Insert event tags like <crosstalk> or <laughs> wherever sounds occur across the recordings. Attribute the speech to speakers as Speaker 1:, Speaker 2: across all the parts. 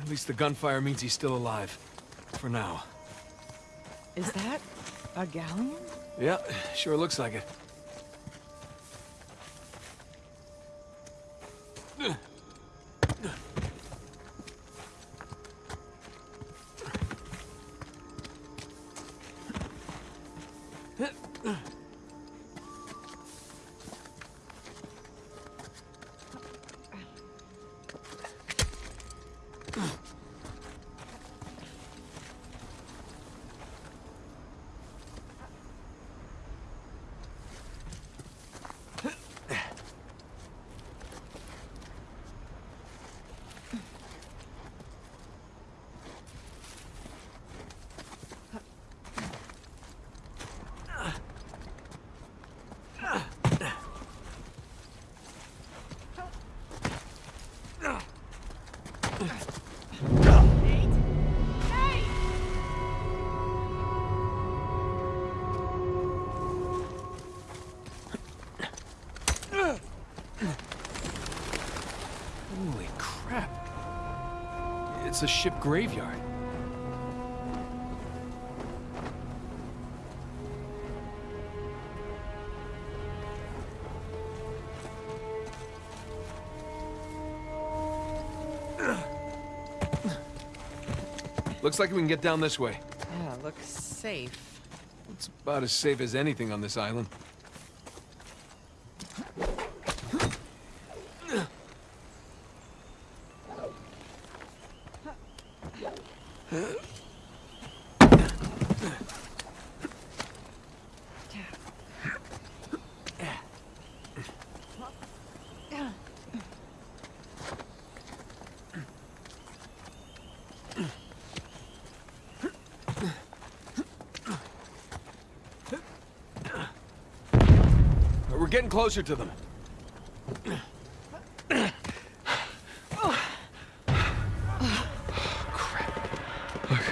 Speaker 1: At least the gunfire means he's still alive. For now.
Speaker 2: Is that a galleon?
Speaker 1: Yeah, sure looks like it. Holy crap. It's a ship graveyard. Looks like we can get down this way.
Speaker 2: Yeah, looks safe.
Speaker 1: It's about as safe as anything on this island. We're getting closer to them. Crap. Look,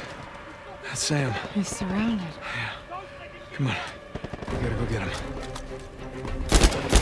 Speaker 1: that's Sam.
Speaker 2: He's surrounded. Yeah.
Speaker 1: Come on. We gotta go get him.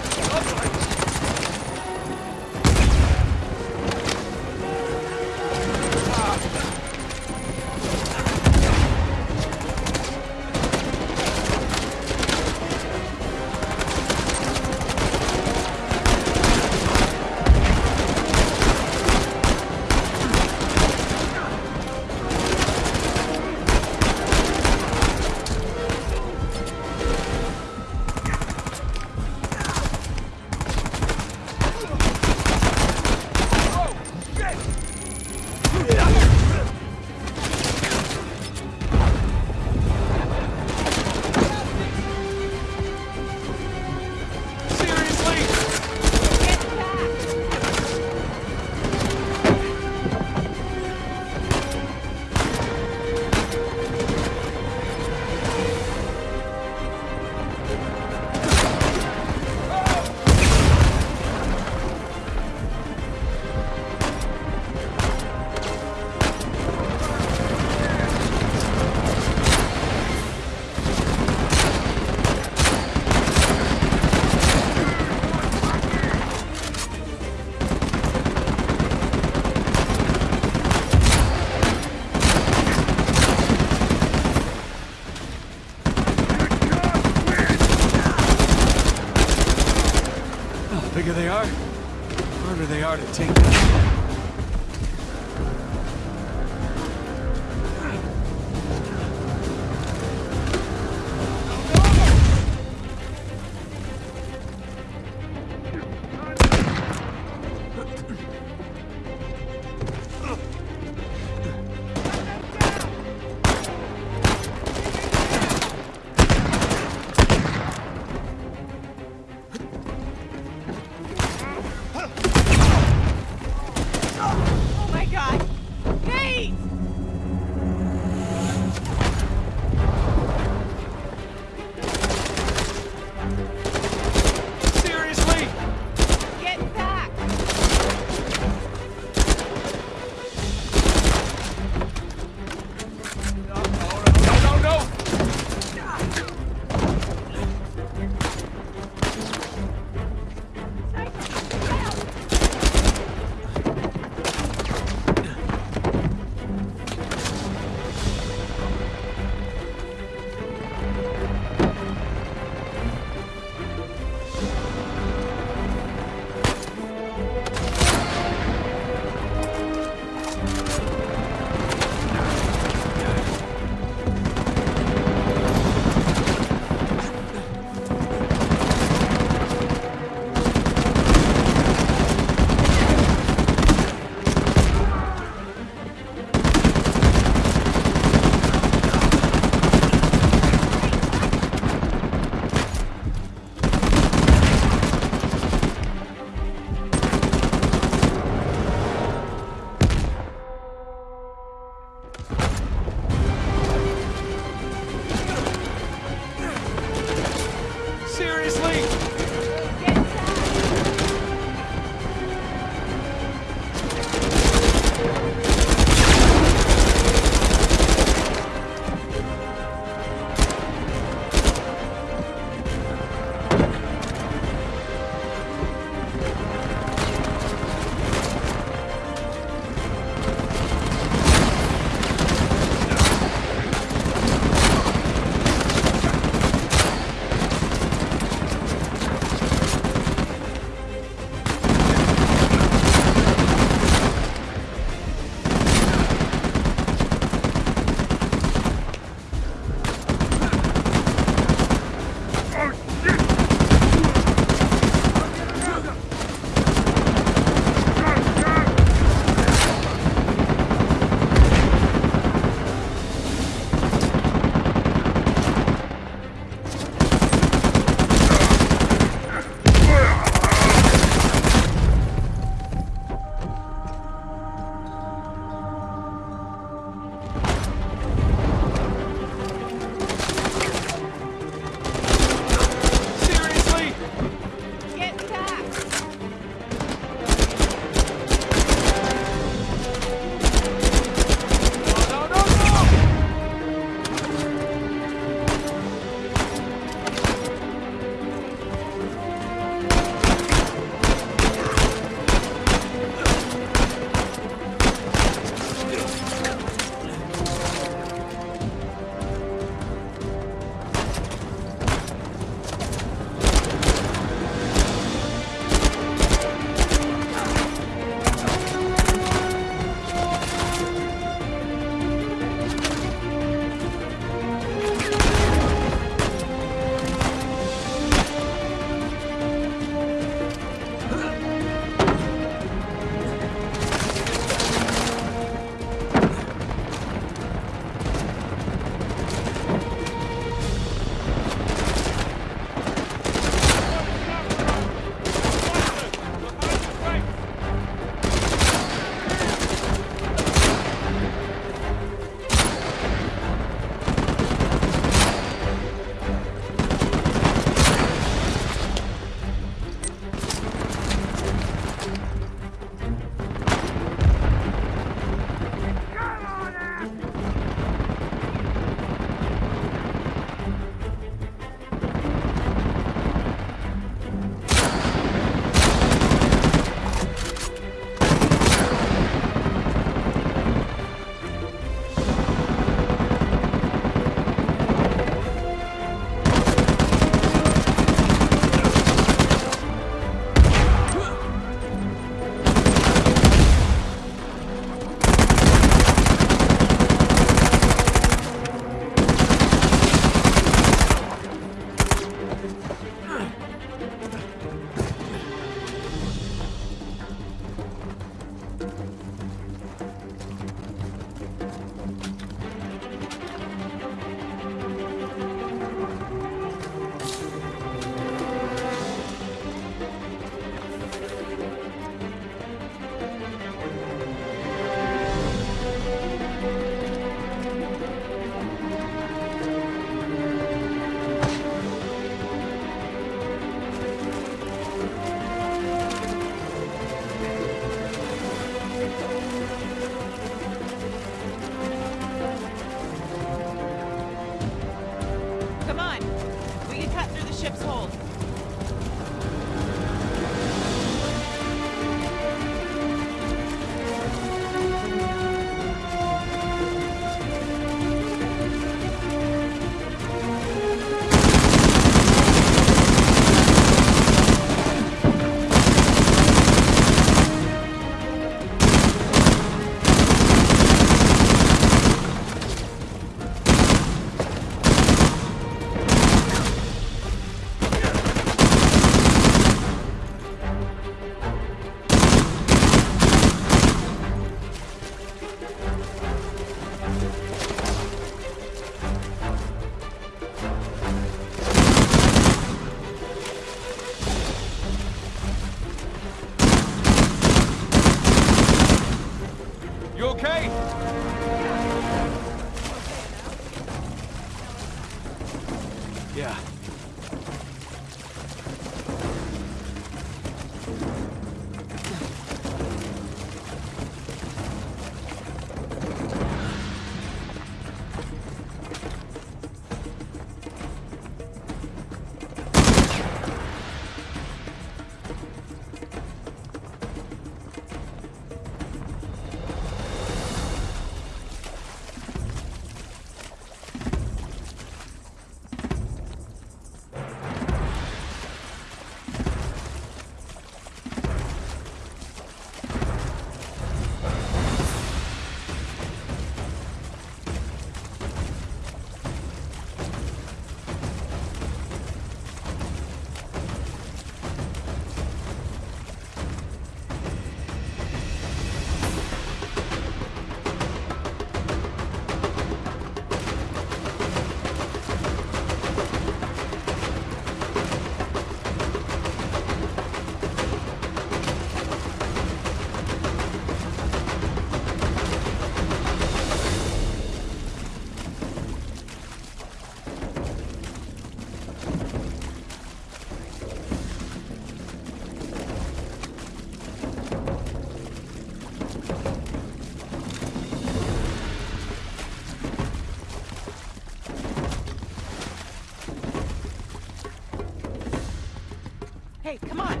Speaker 3: Hey,
Speaker 2: come on.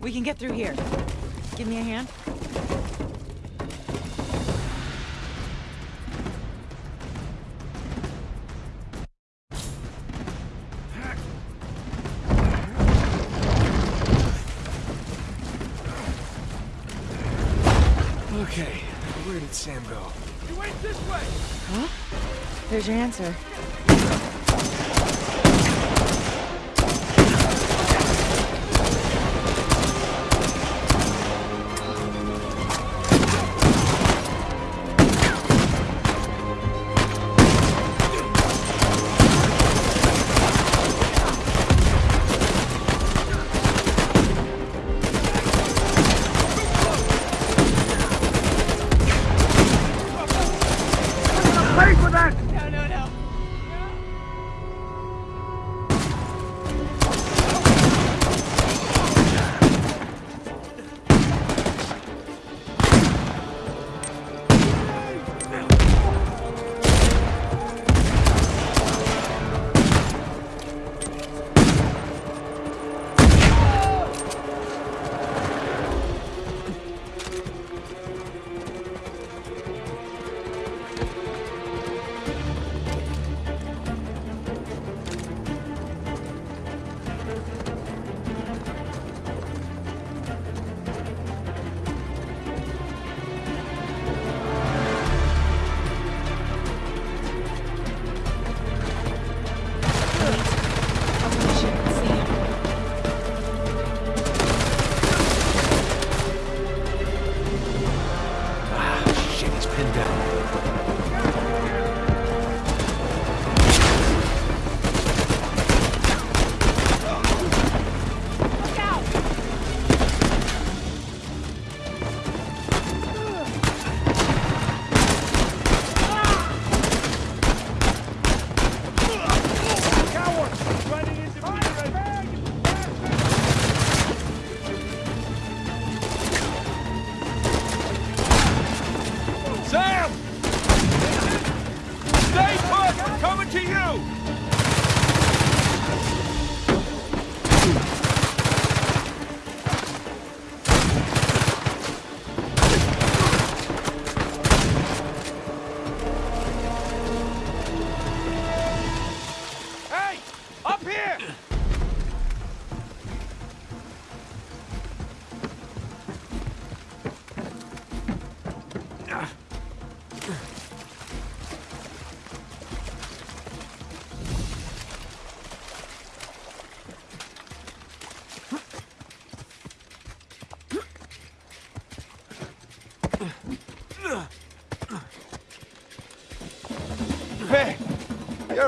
Speaker 2: We can get through here. Give me a hand.
Speaker 4: Okay, where did Sam go?
Speaker 1: You went this way! Huh?
Speaker 2: There's your answer.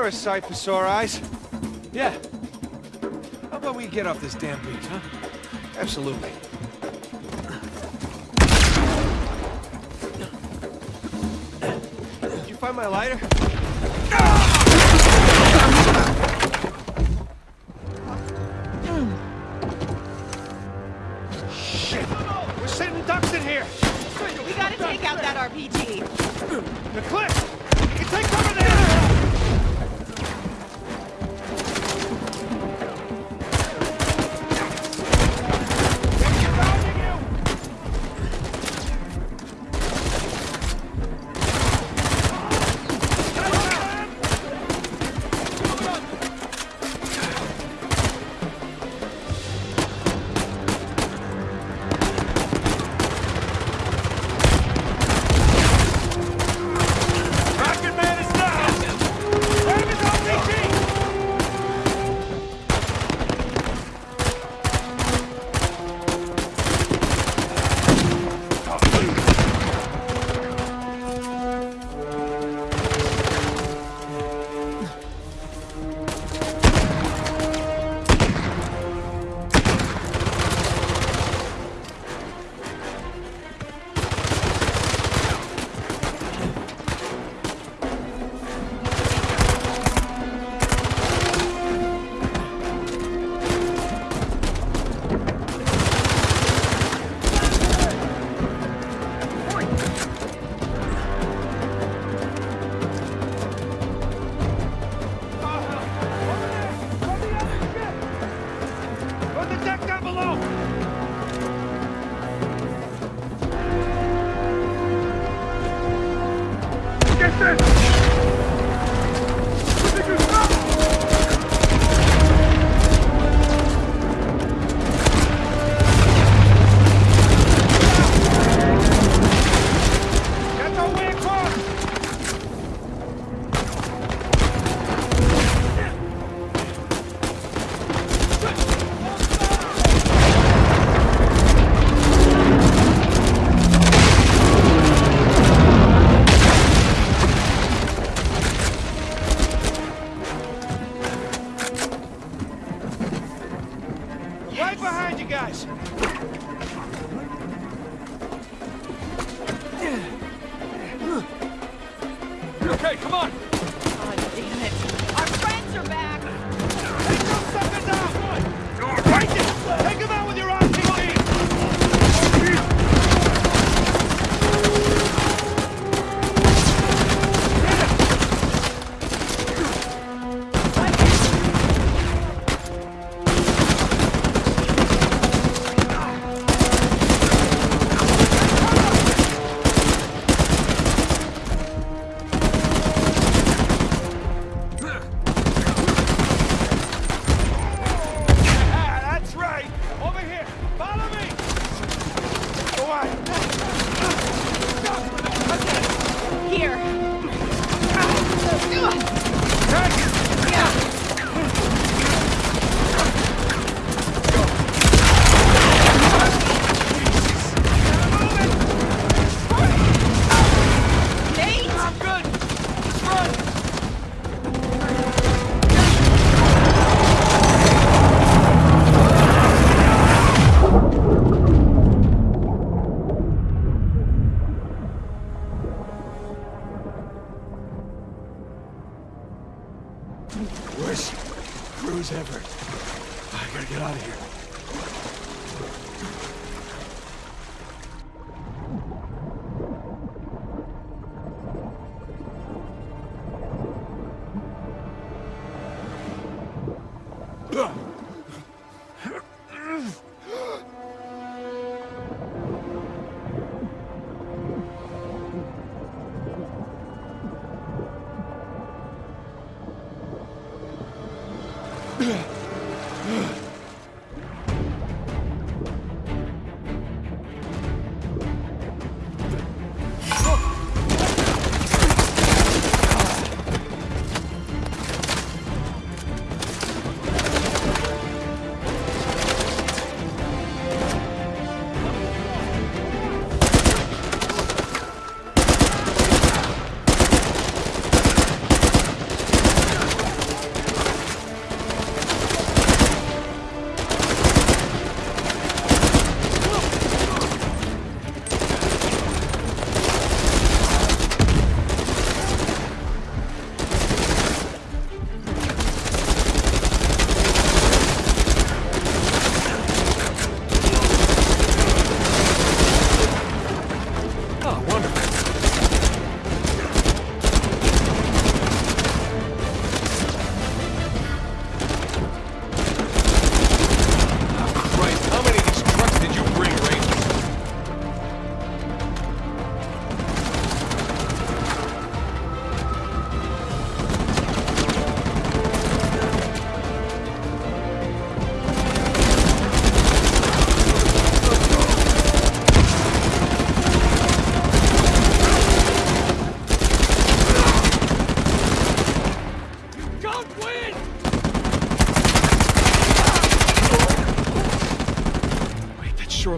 Speaker 4: A sight for sore eyes. Yeah. How about we get off this damn beach, huh? Absolutely. Did you find my lighter?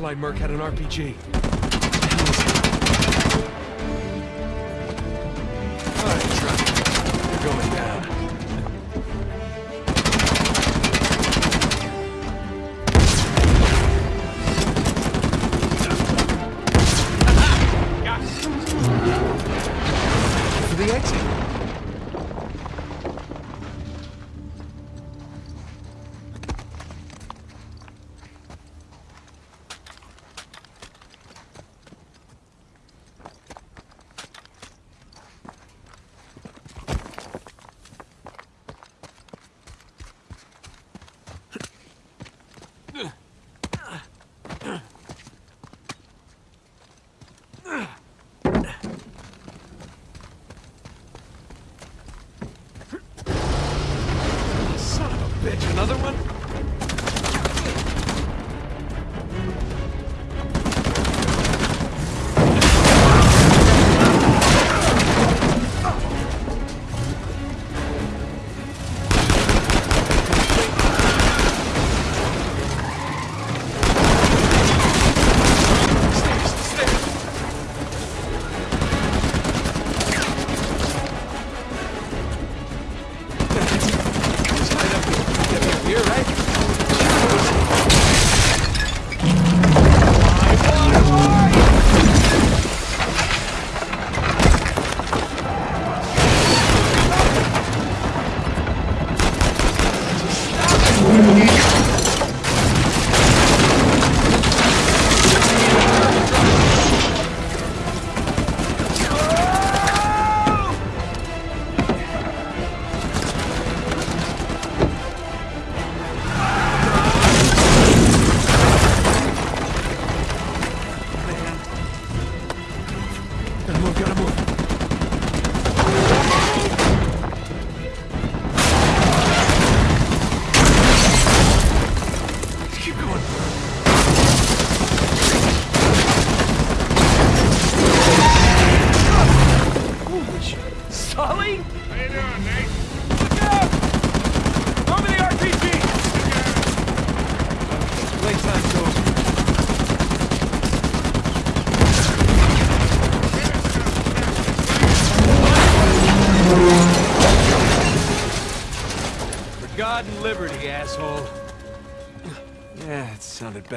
Speaker 2: That
Speaker 1: merc had an RPG.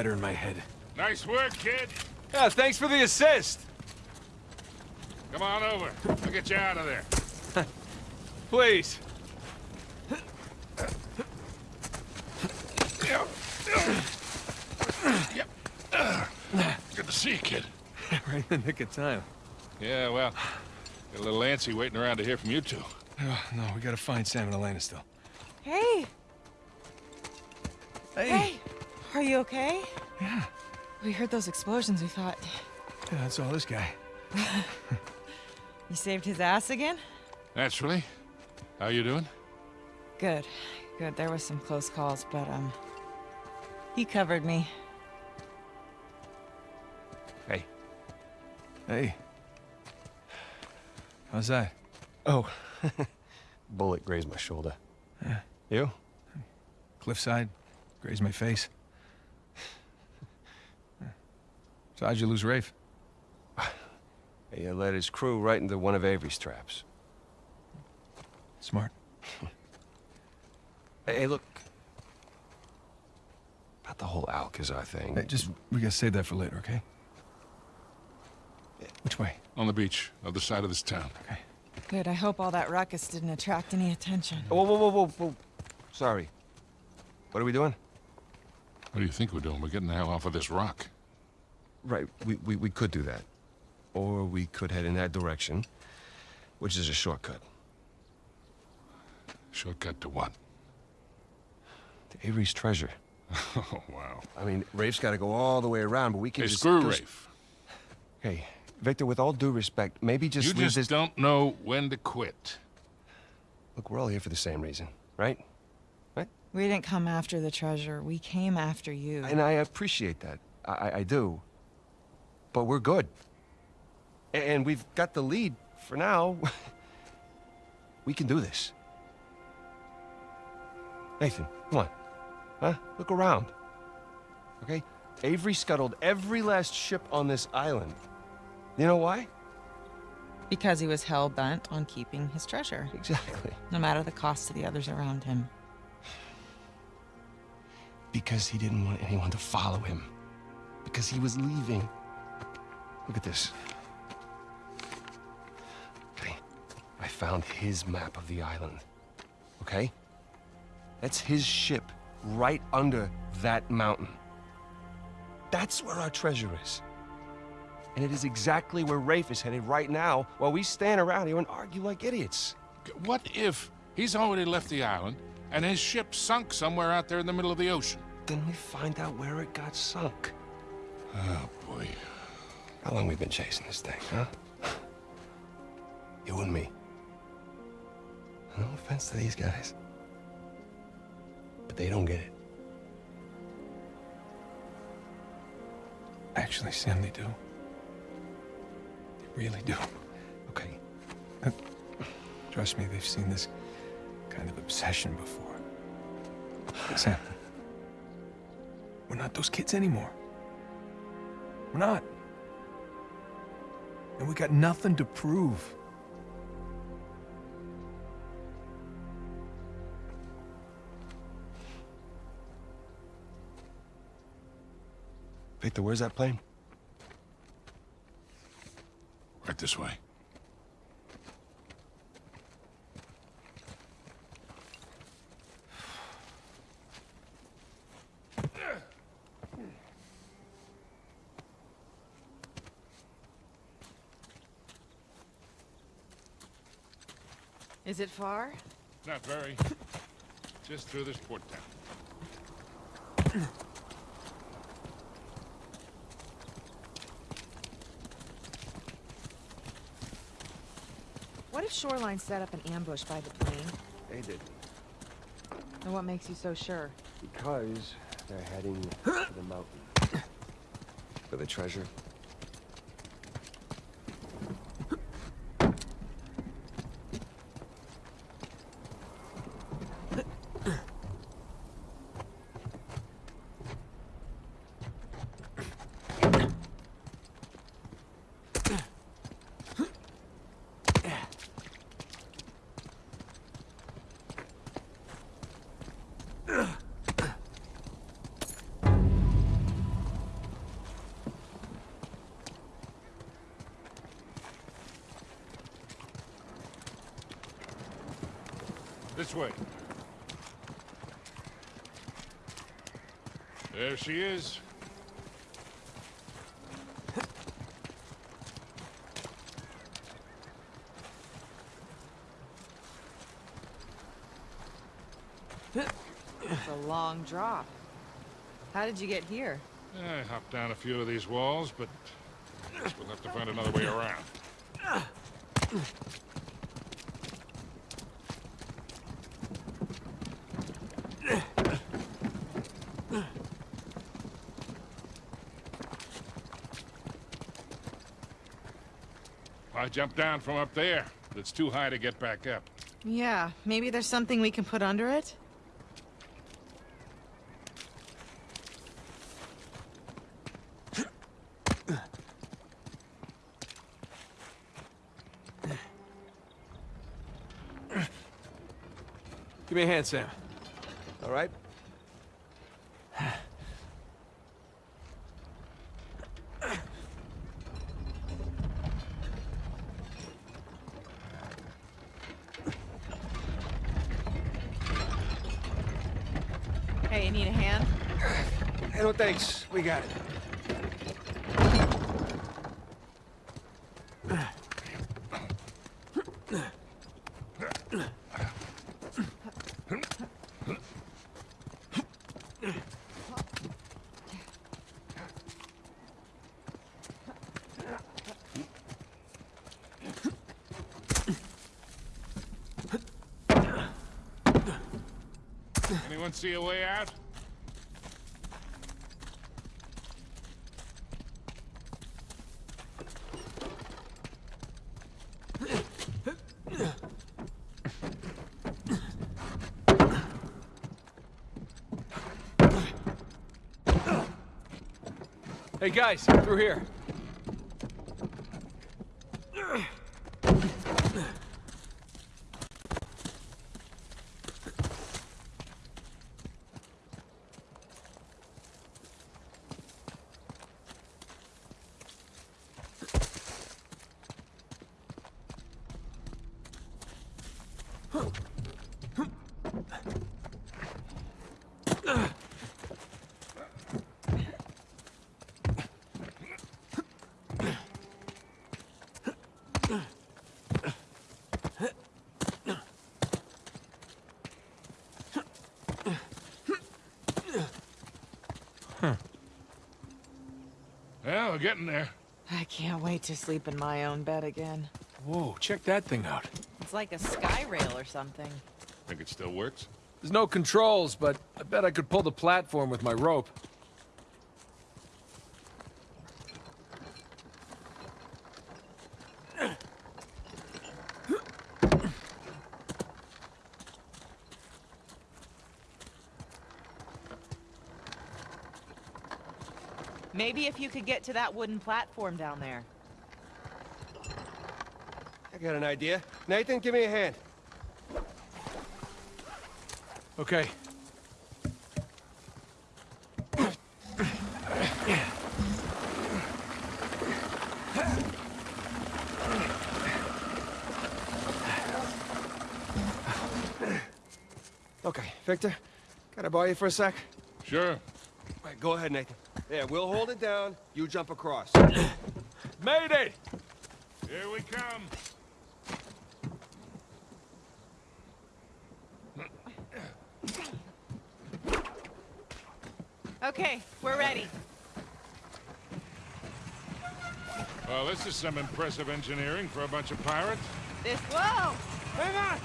Speaker 1: Better in my head.
Speaker 5: Nice work, kid.
Speaker 1: Yeah, thanks for the assist.
Speaker 5: Come on over. I'll get you out of there. <laughs>
Speaker 1: Please. Yep.
Speaker 5: Good to see you, kid. <laughs>
Speaker 1: right in the nick of time.
Speaker 5: Yeah, well, got a little antsy waiting around to hear from you two.
Speaker 1: Oh, no, we gotta find Sam and Elena still.
Speaker 2: Hey! Hey! Are you okay?
Speaker 1: Yeah.
Speaker 2: We heard those explosions, we thought.
Speaker 1: Yeah, that's all this guy. <laughs>
Speaker 2: You saved his ass again?
Speaker 5: Naturally. How you doing?
Speaker 2: Good. Good. There was some close calls, but, um... He covered me.
Speaker 1: Hey. Hey. How's that?
Speaker 4: Oh, <laughs> bullet grazed my shoulder.
Speaker 1: Yeah.
Speaker 4: You?
Speaker 1: Cliffside. Grazed my face. So how'd you lose Rafe? <sighs>
Speaker 4: He led his crew right into one of Avery's traps.
Speaker 1: Smart. <laughs>
Speaker 4: Hey, hey, look. About the whole Alcazar thing.
Speaker 1: Hey, just, we gotta save that for later, okay? Which way?
Speaker 5: On the beach, other side of this town.
Speaker 1: Okay.
Speaker 2: Good. I hope all that ruckus didn't attract any attention.
Speaker 4: Whoa, whoa, whoa, whoa, whoa. Sorry. What are we doing?
Speaker 5: What do you think we're doing? We're getting the hell off of this rock.
Speaker 4: Right, we, we, we could do that. Or we could head in that direction, which is a shortcut.
Speaker 5: Shortcut to what?
Speaker 4: To Avery's treasure. <laughs>
Speaker 5: Oh, wow.
Speaker 4: I mean, Rafe's got to go all the way around, but we can
Speaker 5: Hey,
Speaker 4: just...
Speaker 5: screw
Speaker 4: go-
Speaker 5: Rafe.
Speaker 4: Hey, Victor, with all due respect, maybe just lose this.
Speaker 5: You
Speaker 4: leave
Speaker 5: just
Speaker 4: this...
Speaker 5: don't know when to quit.
Speaker 4: Look, we're all here for the same reason, right? Right?
Speaker 2: We didn't come after the treasure. We came after you.
Speaker 4: And I appreciate that. I, I- I do. But we're good. And we've got the lead for now. <laughs> we can do this. Nathan, come on. Huh? Look around. Okay? Avery scuttled every last ship on this island. You know why?
Speaker 2: Because he was hell-bent on keeping his treasure,
Speaker 4: Exactly.
Speaker 2: no matter the cost to the others around him.
Speaker 4: Because he didn't want anyone to follow him. Because he was leaving. Look at this. Okay. I found his map of the island. Okay? That's his ship right under that mountain. That's where our treasure is. And it is exactly where Rafe is headed right now while we stand around here and argue like idiots.
Speaker 5: What if he's already left the island and his ship sunk somewhere out there in the middle of the ocean?
Speaker 4: Then we find out where it got sunk.
Speaker 5: Oh, boy.
Speaker 4: How long we've been chasing this thing, huh? You and me. No offense to these guys. But they don't get it.
Speaker 1: Actually, Sam, they do. They really do.
Speaker 4: Okay.
Speaker 1: Uh, trust me, they've seen this kind of obsession before. Sam, we're not those kids anymore. We're not. And we got nothing to prove.
Speaker 4: Victor, where's that plane?
Speaker 5: Right this way.
Speaker 2: It far?
Speaker 5: Not very. Just through this port town.
Speaker 3: What if Shoreline set up an ambush by the plane?
Speaker 4: They did.
Speaker 3: And what makes you so sure?
Speaker 4: Because they're heading to the mountain. For the treasure.
Speaker 5: This way. There she is.
Speaker 2: It's a long drop. How did you get here?
Speaker 5: I hopped down a few of these walls, but guess we'll have to find another way around. I jumped down from up there, but it's too high to get back up.
Speaker 2: Yeah, maybe there's something we can put under it?
Speaker 1: Give me a hand, Sam.
Speaker 4: All right?
Speaker 2: Hey, you need a hand?
Speaker 4: Hey, thanks. We got it.
Speaker 5: Anyone see a way out?
Speaker 1: Hey, guys, through here.
Speaker 5: Well, we're getting there.
Speaker 2: I can't wait to sleep in my own bed again.
Speaker 1: Whoa, check that thing out.
Speaker 2: It's like a sky rail or something.
Speaker 5: Think it still works?
Speaker 1: There's no controls, but I bet I could pull the platform with my rope.
Speaker 2: Maybe if you could get to that wooden platform down there.
Speaker 4: I got an idea. Nathan, give me a hand.
Speaker 1: Okay.
Speaker 4: Okay, Victor, can I borrow you for a sec?
Speaker 5: Sure.
Speaker 4: All right, go ahead, Nathan. Yeah, we'll hold it down. You jump across. <gasps>
Speaker 1: Mayday!
Speaker 5: Here we come.
Speaker 2: Okay, we're ready.
Speaker 5: Well, this is some impressive engineering for a bunch of pirates.
Speaker 2: This. Whoa!
Speaker 4: Hang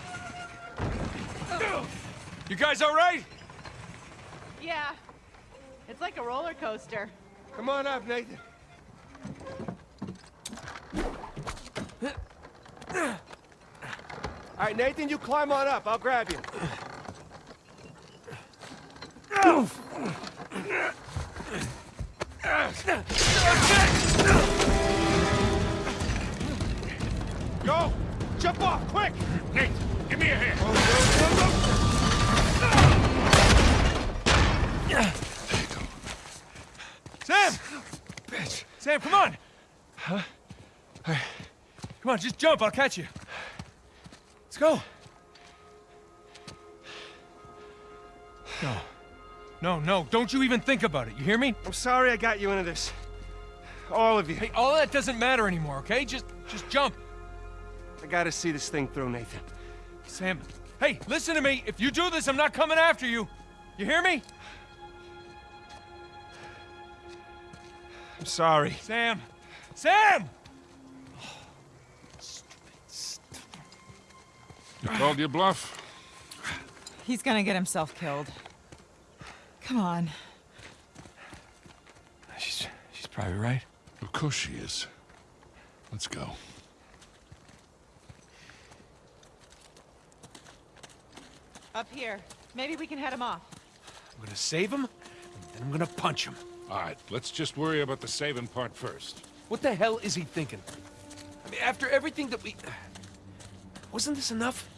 Speaker 4: on!
Speaker 1: You guys all right?
Speaker 2: Yeah. It's like a roller coaster.
Speaker 4: Come on up, Nathan. All right, Nathan, you climb on up. I'll grab you. Go! Jump off, quick!
Speaker 5: Nate, give me a hand.
Speaker 1: Oh, Sam! Sam, come on! Huh? Come on, just jump, I'll catch you. Let's go. No. No, no, don't you even think about it, you hear me?
Speaker 4: I'm sorry I got you into this. All of you.
Speaker 1: Hey, all that doesn't matter anymore, okay? Just, just jump.
Speaker 4: I gotta see this thing through, Nathan.
Speaker 1: Sam, hey, listen to me. If you do this, I'm not coming after you. You hear me?
Speaker 4: Sorry.
Speaker 1: Sam! Sam!
Speaker 5: You called your bluff?
Speaker 2: He's gonna get himself killed. Come on.
Speaker 1: She's, she's probably right.
Speaker 5: Of course she is. Let's go.
Speaker 2: Up here. Maybe we can head him off.
Speaker 1: I'm gonna save him, and then I'm gonna punch him.
Speaker 5: All right, let's just worry about the saving part first.
Speaker 1: What the hell is he thinking? I mean, after everything that we... <sighs> Wasn't this enough?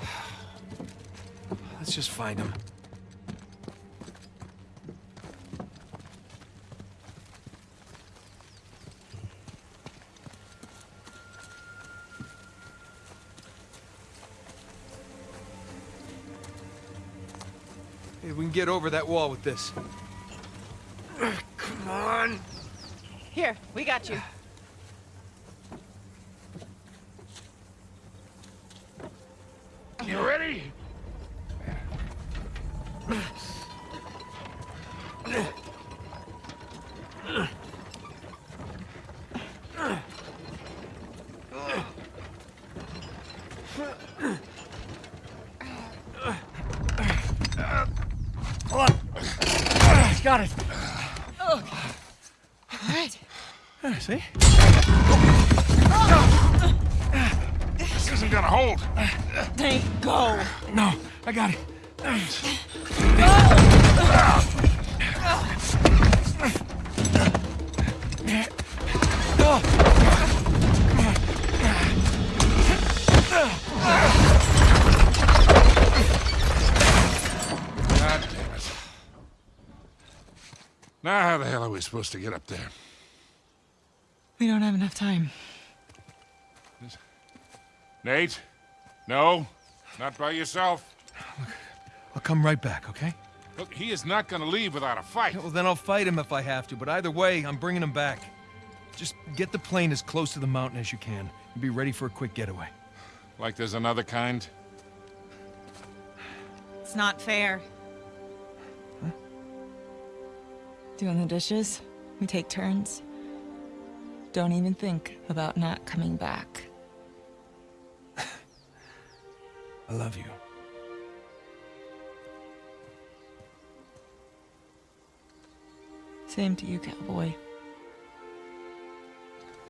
Speaker 1: <sighs> Let's just find him. Hey, we can get over that wall with this.
Speaker 4: Come on.
Speaker 2: Here, we got you.
Speaker 5: You ready?
Speaker 1: Got it.
Speaker 2: All right.
Speaker 1: Ah, See?
Speaker 5: This isn't gonna hold.
Speaker 2: Nate, go.
Speaker 1: No, I got it.
Speaker 5: God damn it. Now how the hell are we supposed to get up there?
Speaker 2: We don't have enough time.
Speaker 5: Nate? No? Not by yourself?
Speaker 1: I'll come right back, okay?
Speaker 5: Look, he is not gonna leave without a fight.
Speaker 1: Yeah, well, then I'll fight him if I have to, but either way, I'm bringing him back. Just get the plane as close to the mountain as you can, and be ready for a quick getaway.
Speaker 5: Like there's another kind?
Speaker 2: It's not fair. Doing the dishes, we take turns. Don't even think about not coming back.
Speaker 1: I love you.
Speaker 2: Same to you, cowboy.